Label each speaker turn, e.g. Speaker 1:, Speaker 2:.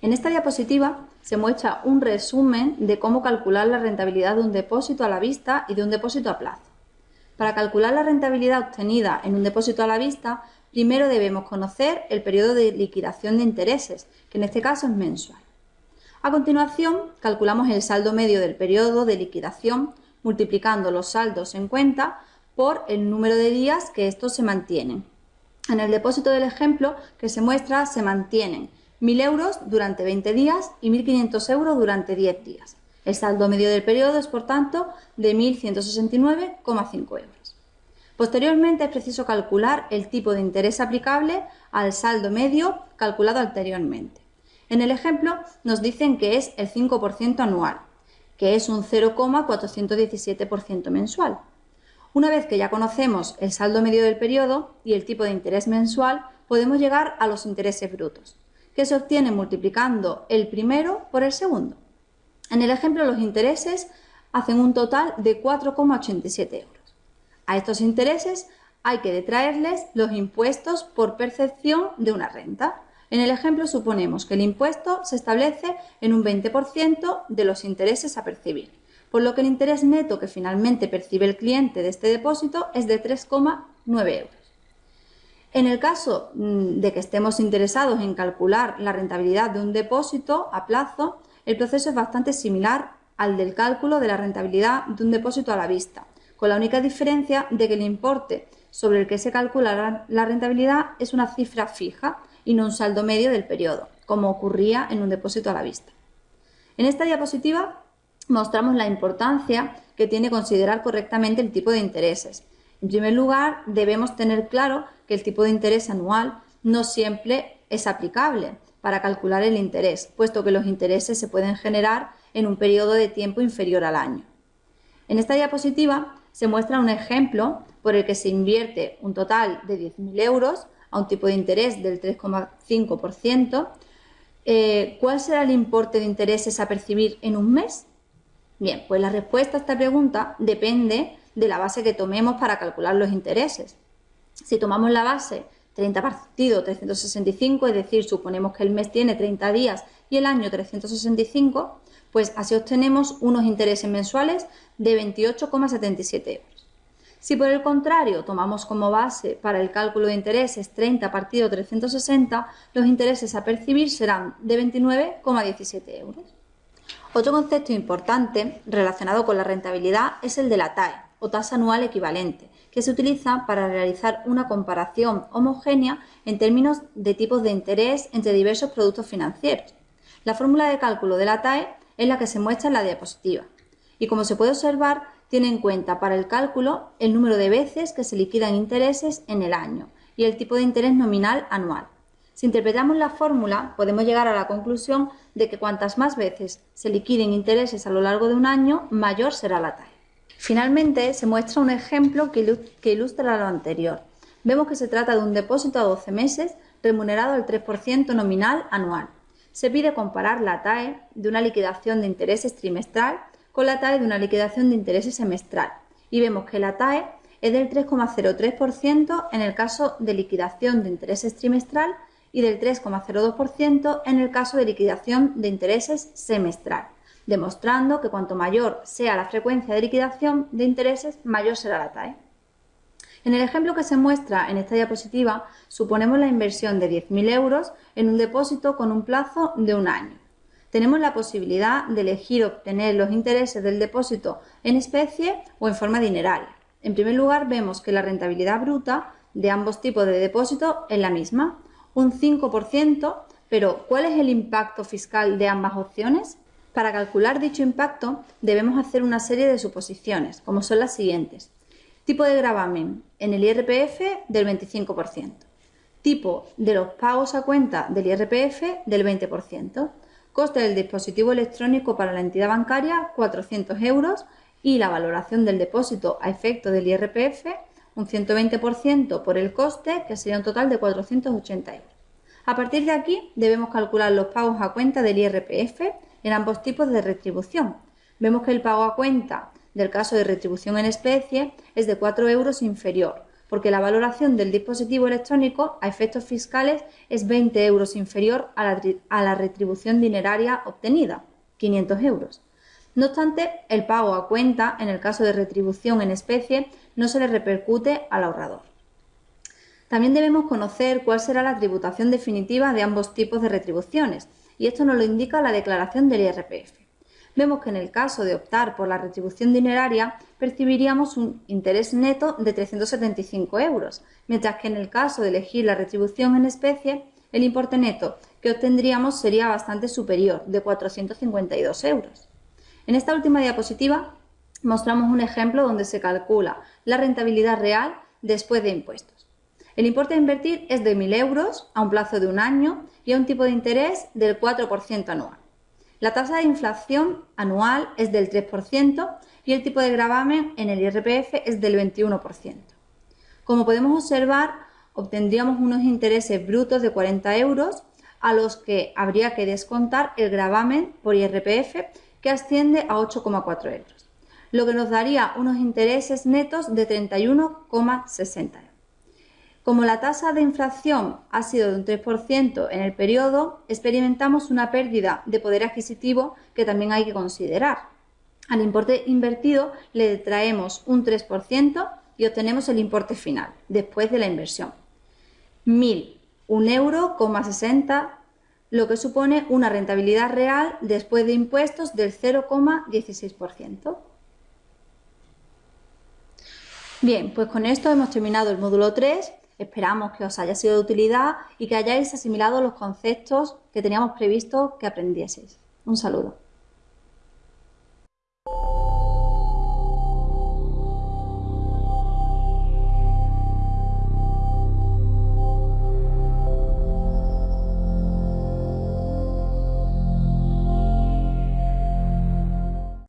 Speaker 1: En esta diapositiva se muestra un resumen de cómo calcular la rentabilidad de un depósito a la vista y de un depósito a plazo. Para calcular la rentabilidad obtenida en un depósito a la vista, primero debemos conocer el periodo de liquidación de intereses, que en este caso es mensual. A continuación, calculamos el saldo medio del periodo de liquidación multiplicando los saldos en cuenta por el número de días que estos se mantienen. En el depósito del ejemplo que se muestra se mantienen 1.000 euros durante 20 días y 1.500 euros durante 10 días. El saldo medio del periodo es, por tanto, de 1.169,5 euros. Posteriormente es preciso calcular el tipo de interés aplicable al saldo medio calculado anteriormente. En el ejemplo nos dicen que es el 5% anual, que es un 0,417% mensual. Una vez que ya conocemos el saldo medio del periodo y el tipo de interés mensual, podemos llegar a los intereses brutos, que se obtienen multiplicando el primero por el segundo. En el ejemplo, los intereses hacen un total de 4,87 euros. A estos intereses hay que detraerles los impuestos por percepción de una renta. En el ejemplo suponemos que el impuesto se establece en un 20% de los intereses a percibir, por lo que el interés neto que finalmente percibe el cliente de este depósito es de 3,9 euros. En el caso mm, de que estemos interesados en calcular la rentabilidad de un depósito a plazo, el proceso es bastante similar al del cálculo de la rentabilidad de un depósito a la vista, con la única diferencia de que el importe sobre el que se calcula la rentabilidad es una cifra fija y no un saldo medio del periodo, como ocurría en un depósito a la vista. En esta diapositiva mostramos la importancia que tiene considerar correctamente el tipo de intereses. En primer lugar, debemos tener claro que el tipo de interés anual no siempre es aplicable para calcular el interés, puesto que los intereses se pueden generar en un periodo de tiempo inferior al año. En esta diapositiva se muestra un ejemplo por el que se invierte un total de 10.000 euros a un tipo de interés del 3,5%, eh, ¿cuál será el importe de intereses a percibir en un mes? Bien, pues la respuesta a esta pregunta depende de la base que tomemos para calcular los intereses. Si tomamos la base 30 partido 365, es decir, suponemos que el mes tiene 30 días y el año 365, pues así obtenemos unos intereses mensuales de 28,77 euros. Si por el contrario tomamos como base para el cálculo de intereses 30 partido 360, los intereses a percibir serán de 29,17 euros. Otro concepto importante relacionado con la rentabilidad es el de la TAE, o tasa anual equivalente, que se utiliza para realizar una comparación homogénea en términos de tipos de interés entre diversos productos financieros. La fórmula de cálculo de la TAE es la que se muestra en la diapositiva y como se puede observar tiene en cuenta para el cálculo el número de veces que se liquidan intereses en el año y el tipo de interés nominal anual. Si interpretamos la fórmula, podemos llegar a la conclusión de que cuantas más veces se liquiden intereses a lo largo de un año, mayor será la TAE. Finalmente, se muestra un ejemplo que ilustra lo anterior. Vemos que se trata de un depósito a 12 meses remunerado al 3% nominal anual. Se pide comparar la TAE de una liquidación de intereses trimestral con la TAE de una liquidación de intereses semestral y vemos que la TAE es del 3,03% en el caso de liquidación de intereses trimestral y del 3,02% en el caso de liquidación de intereses semestral, demostrando que cuanto mayor sea la frecuencia de liquidación de intereses, mayor será la TAE. En el ejemplo que se muestra en esta diapositiva, suponemos la inversión de 10.000 euros en un depósito con un plazo de un año tenemos la posibilidad de elegir obtener los intereses del depósito en especie o en forma dineraria. En primer lugar, vemos que la rentabilidad bruta de ambos tipos de depósito es la misma, un 5%, pero ¿cuál es el impacto fiscal de ambas opciones? Para calcular dicho impacto debemos hacer una serie de suposiciones, como son las siguientes. Tipo de gravamen en el IRPF del 25%. Tipo de los pagos a cuenta del IRPF del 20%. Coste del dispositivo electrónico para la entidad bancaria 400 euros y la valoración del depósito a efecto del IRPF un 120% por el coste que sería un total de 480 euros. A partir de aquí debemos calcular los pagos a cuenta del IRPF en ambos tipos de retribución. Vemos que el pago a cuenta del caso de retribución en especie es de 4 euros inferior, porque la valoración del dispositivo electrónico a efectos fiscales es 20 euros inferior a la, a la retribución dineraria obtenida, 500 euros. No obstante, el pago a cuenta, en el caso de retribución en especie, no se le repercute al ahorrador. También debemos conocer cuál será la tributación definitiva de ambos tipos de retribuciones, y esto nos lo indica la declaración del IRPF. Vemos que en el caso de optar por la retribución dineraria percibiríamos un interés neto de 375 euros, mientras que en el caso de elegir la retribución en especie, el importe neto que obtendríamos sería bastante superior, de 452 euros. En esta última diapositiva mostramos un ejemplo donde se calcula la rentabilidad real después de impuestos. El importe a invertir es de 1.000 euros a un plazo de un año y a un tipo de interés del 4% anual. La tasa de inflación anual es del 3% y el tipo de gravamen en el IRPF es del 21%. Como podemos observar, obtendríamos unos intereses brutos de 40 euros a los que habría que descontar el gravamen por IRPF que asciende a 8,4 euros, lo que nos daría unos intereses netos de 31,60 euros. Como la tasa de inflación ha sido de un 3% en el periodo, experimentamos una pérdida de poder adquisitivo que también hay que considerar. Al importe invertido le traemos un 3% y obtenemos el importe final, después de la inversión. 1.000, un euro, lo que supone una rentabilidad real después de impuestos del 0,16%. Bien, pues con esto hemos terminado el módulo 3 Esperamos que os haya sido de utilidad y que hayáis asimilado los conceptos que teníamos previsto que aprendieseis. Un saludo.